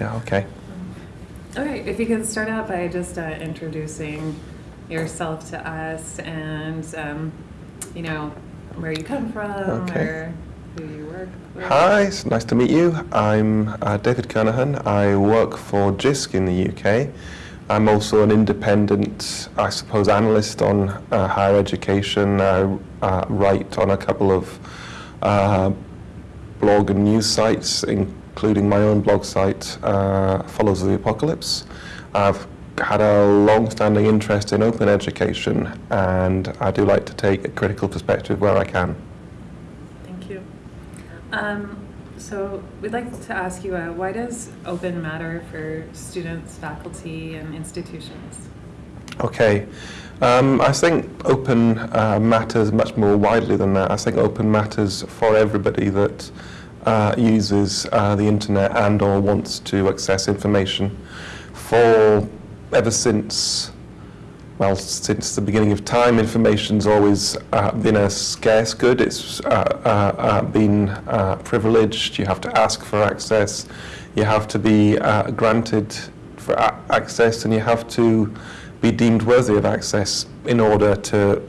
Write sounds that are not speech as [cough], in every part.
Yeah, okay. Okay, if you could start out by just uh, introducing yourself to us and, um, you know, where you come from Okay. or who you work with. Hi, it's nice to meet you. I'm uh, David Kernohan. I work for JISC in the UK. I'm also an independent, I suppose, analyst on uh, higher education. I uh, write on a couple of uh, blog and news sites, including my own blog site, uh, Follows the Apocalypse. I've had a long-standing interest in open education, and I do like to take a critical perspective where I can. Thank you. Um, so we'd like to ask you, uh, why does open matter for students, faculty, and institutions? Okay. Um, I think open uh, matters much more widely than that. I think open matters for everybody that uh, uses uh, the internet and or wants to access information. For ever since, well, since the beginning of time, information's always uh, been a scarce good. It's uh, uh, uh, been uh, privileged. You have to ask for access. You have to be uh, granted for access, and you have to be deemed worthy of access in order to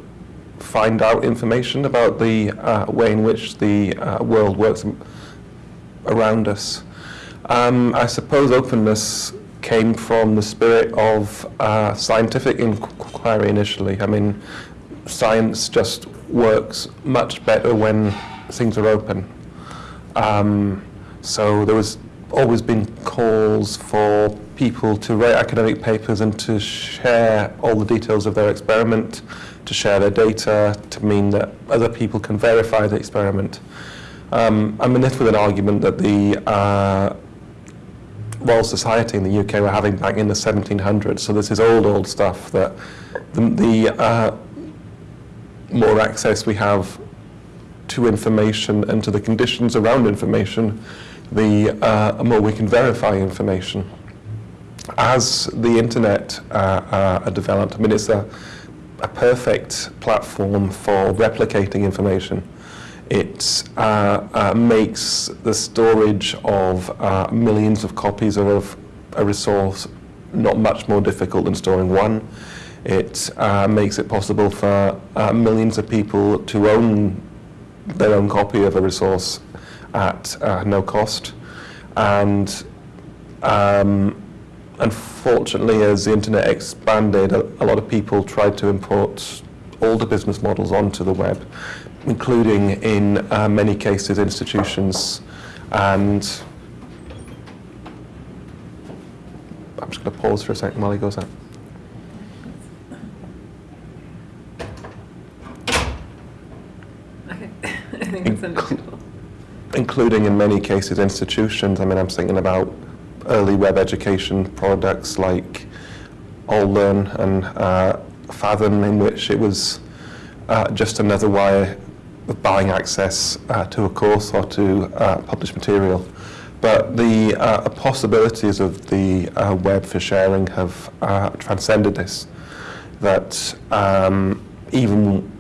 find out information about the way in which the world works around us. Um, I suppose openness came from the spirit of uh, scientific inquiry initially. I mean, science just works much better when things are open. Um, so there was always been calls for people to write academic papers and to share all the details of their experiment, to share their data, to mean that other people can verify the experiment. Um, I'm in this with an argument that the uh, Royal Society in the UK were having back in the 1700s. So this is old, old stuff that the, the uh, more access we have to information and to the conditions around information, the uh, more we can verify information. As the internet uh, uh, developed, I mean, it's a, a perfect platform for replicating information. It uh, uh, makes the storage of uh, millions of copies of a resource not much more difficult than storing one. It uh, makes it possible for uh, millions of people to own their own copy of a resource at uh, no cost. And um, unfortunately, as the internet expanded, a, a lot of people tried to import older business models onto the web, including in uh, many cases institutions. And I'm just going to pause for a second while he goes out. Okay, [laughs] I think it's understandable. including in many cases institutions. I mean, I'm thinking about early web education products like AllLearn and uh, Fathom, in which it was uh, just another way of buying access uh, to a course or to uh, published material. But the uh, possibilities of the uh, web for sharing have uh, transcended this. That um, even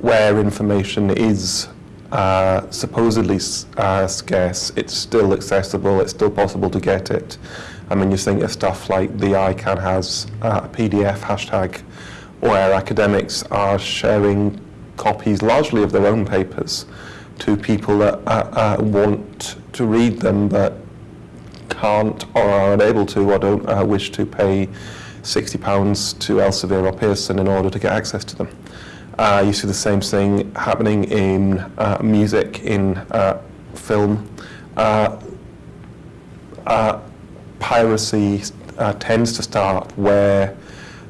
where information is uh, supposedly uh, scarce, it's still accessible, it's still possible to get it. I mean, you think of stuff like the I Can Haz uh, a PDF hashtag, where academics are sharing copies largely of their own papers to people that uh, uh, want to read them but can't or are unable to or don't uh, wish to pay £60 to Elsevier or Pearson in order to get access to them. Uh, you see the same thing happening in uh, music, in uh, film. Uh, uh, piracy uh, tends to start where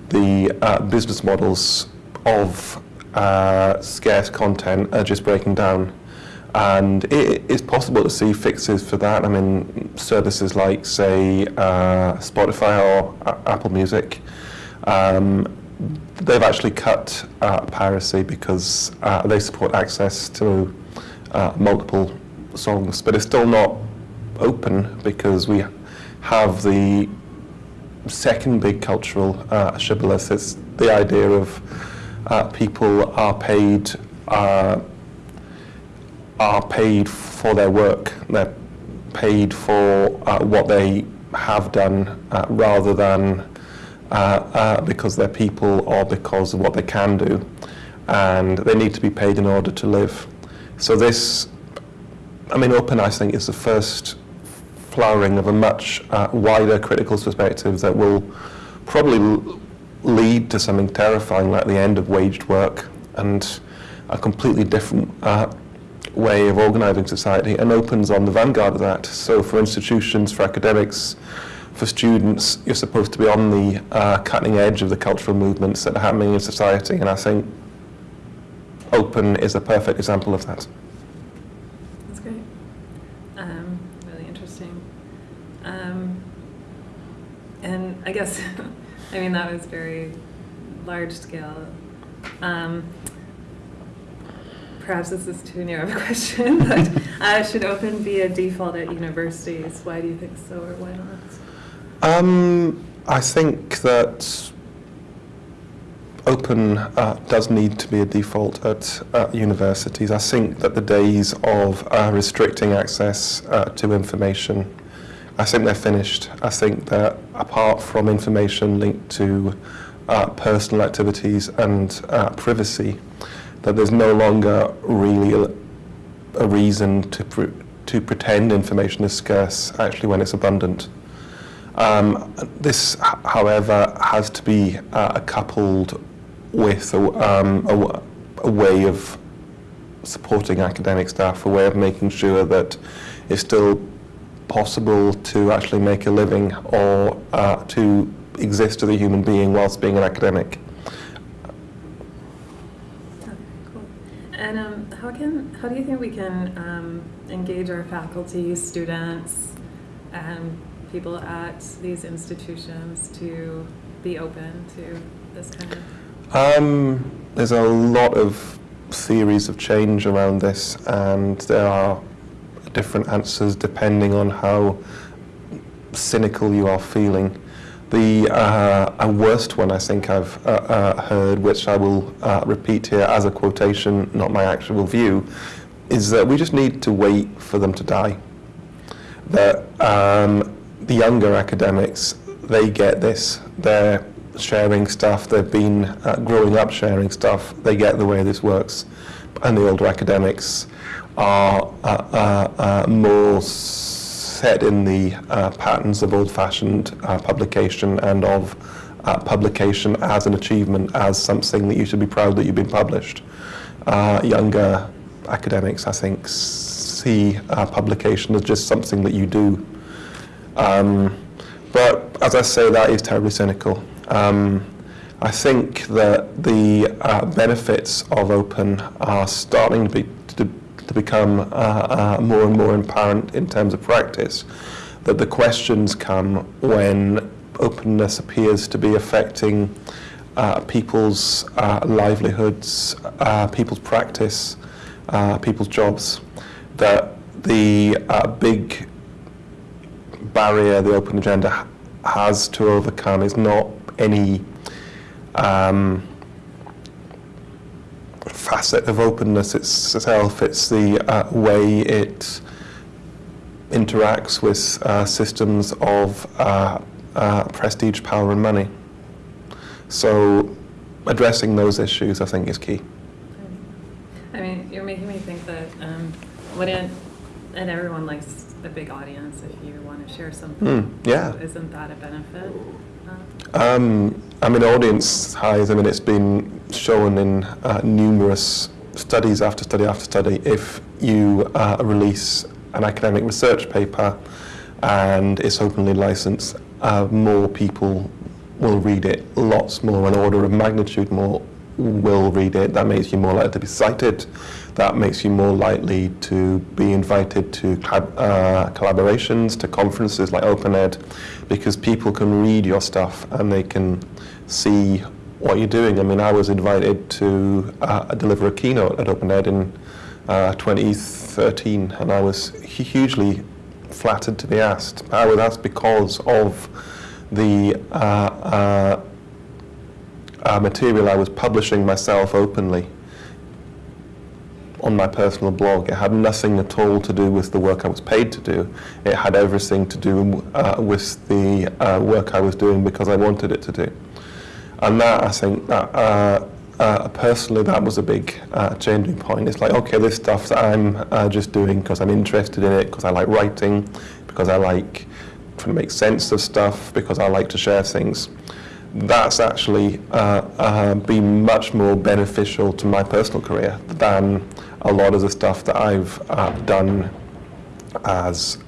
the business models of scarce content are just breaking down. And it is possible to see fixes for that. I mean, services like, say, Spotify or Apple Music, um, they've actually cut uh, piracy because uh, they support access to uh, multiple songs, but it's still not open because we have the second big cultural uh, shibboleth. It's the idea of uh, people are paid uh, are paid for their work. They're paid for uh, what they have done rather than because they're people or because of what they can do. And they need to be paid in order to live. So this, I mean, Open, I think, is the first flowering of a much uh, wider critical perspective that will probably lead to something terrifying like the end of waged work and a completely different uh, way of organising society and opens on the vanguard of that. So for institutions, for academics, for students, you're supposed to be on the uh, cutting edge of the cultural movements that are happening in society and I think Open is a perfect example of that. That's great. Um, really interesting. Um, and I guess, [laughs] I mean, that was very large scale. Um, perhaps this is too narrow of a [laughs] question, but uh, should open be a default at universities? Why do you think so, or why not? Um, I think that open uh, does need to be a default at uh, universities. I think that the days of uh, restricting access uh, to information, I think they're finished. I think that apart from information linked to uh, personal activities and uh, privacy, that there's no longer really a, reason to, pr- to pretend information is scarce actually when it's abundant. Um, this, however, has to be uh, coupled with a, um, a a way of supporting academic staff, a way of making sure that it's still possible to actually make a living or uh, to exist as a human being whilst being an academic. And um, how can how do you think we can um, engage our faculty, students, and people at these institutions to be open to this kind of? Um, there's a lot of theories of change around this, and there are different answers depending on how cynical you are feeling. The uh, worst one I think I've uh, uh, heard, which I will uh, repeat here as a quotation, not my actual view, is that we just need to wait for them to die. That um, the younger academics, they get this. They're sharing stuff. They've been uh, growing up sharing stuff. They get the way this works. And the older academics are uh, uh, uh, more set in the uh, patterns of old-fashioned uh, publication and of publication as an achievement, as something that you should be proud that you've been published. Younger academics, I think, see publication as just something that you do. Um, but as I say, that is terribly cynical. Um, I think that the uh, benefits of open are starting to, be, to, to become uh, uh, more and more apparent in terms of practice. That the questions come when openness appears to be affecting uh, people's uh, livelihoods, uh, people's practice, people's jobs. That the big barrier the open agenda has to overcome is not any um, facet of openness itself, it's the uh, way it interacts with uh, systems of uh, uh, prestige, power and money. So addressing those issues I think is key. I mean, you're making me think that um, wouldn't, and everyone likes a big audience if you want to share something. Hmm, yeah. So isn't that a benefit? Uh, Um, I mean, audience size, I mean, it's been shown in uh, numerous studies after study after study. If you uh, release an academic research paper and it's openly licensed, uh, more people will read it, lots more, an order of magnitude more will read it. That makes you more likely to be cited. That makes you more likely to be invited to uh, collaborations, to conferences like OpenEd, because people can read your stuff and they can see what you're doing. I mean, I was invited to uh, deliver a keynote at OpenEd in uh, 2013, and I was hugely flattered to be asked. I was asked because of the uh, uh, uh, material I was publishing myself openly. On my personal blog. It had nothing at all to do with the work I was paid to do. It had everything to do uh, with the uh, work I was doing because I wanted it to do. And that, I think, that, uh, uh, personally, that was a big uh, changing point. It's like, okay, this stuff that I'm uh, just doing because I'm interested in it, because I like writing, because I like trying to make sense of stuff, because I like to share things. That's actually uh, uh, been much more beneficial to my personal career than a lot of the stuff that I've uh, done as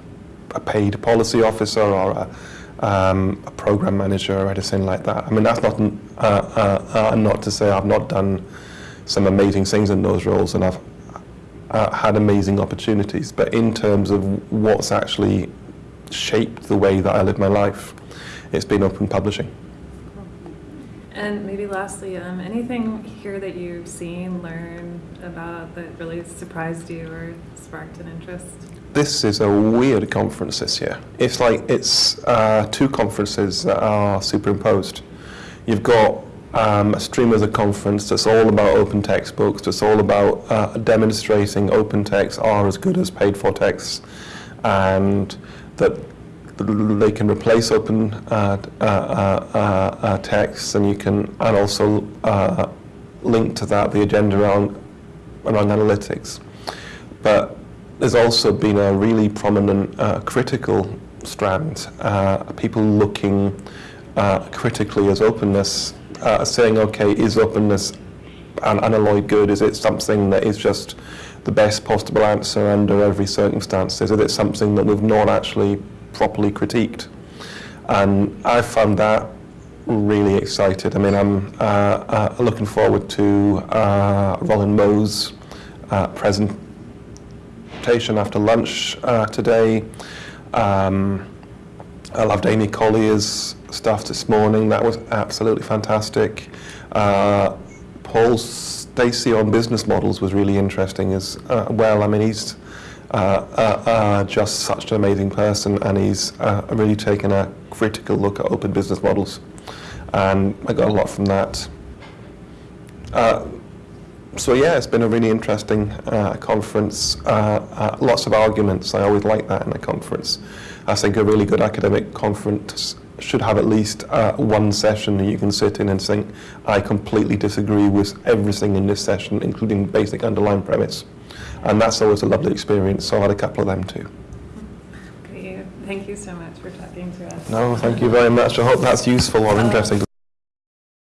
a paid policy officer or a, um, a program manager or anything like that. I mean, that's not uh, uh, uh, not to say I've not done some amazing things in those roles, and I've uh, had amazing opportunities. But in terms of what's actually shaped the way that I live my life, it's been open publishing. And maybe lastly, um, anything here that you've seen, learned about that really surprised you or sparked an interest? This is a weird conference this year. It's like it's uh, two conferences that are superimposed. You've got um, a stream of the conference that's all about open textbooks, that's all about uh, demonstrating open texts are as good as paid for texts, and that they can replace open uh, uh, uh, texts, and you can, and also link to that the agenda around around analytics. But there's also been a really prominent uh, critical strand, uh, people looking uh, critically as openness, saying, okay, is openness an unalloyed good? Is it something that is just the best possible answer under every circumstance? Is it something that we've not actually properly critiqued? And I found that really excited. I mean, I'm uh, uh, looking forward to uh, Rolin Moe's uh, presentation after lunch uh, today. Um, I loved Amy Collier's stuff this morning. That was absolutely fantastic. Uh, Paul Stacey on business models was really interesting as well. I mean, he's just such an amazing person, and he's uh, really taken a critical look at open business models, and I got a lot from that. Uh, so yeah, it's been a really interesting uh, conference. Uh, uh, lots of arguments. I always like that in a conference. I think a really good academic conference should have at least uh, one session that you can sit in and think, I completely disagree with everything in this session, including basic underlying premise. And that's always a lovely experience. So I had a couple of them too. Great. Thank you so much for talking to us. No, thank you very much. I hope that's useful or interesting.